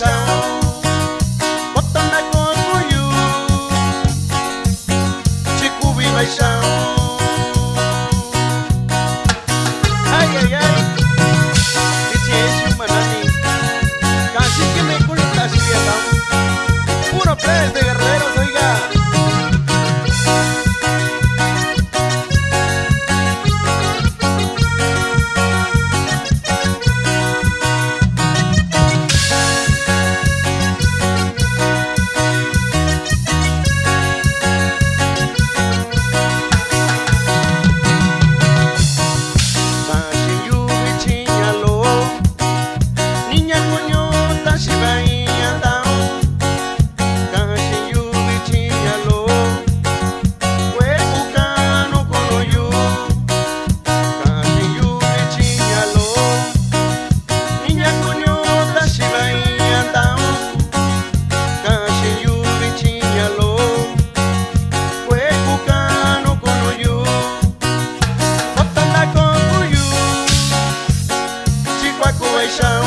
What the night was for you Chỉ quý vị salvation.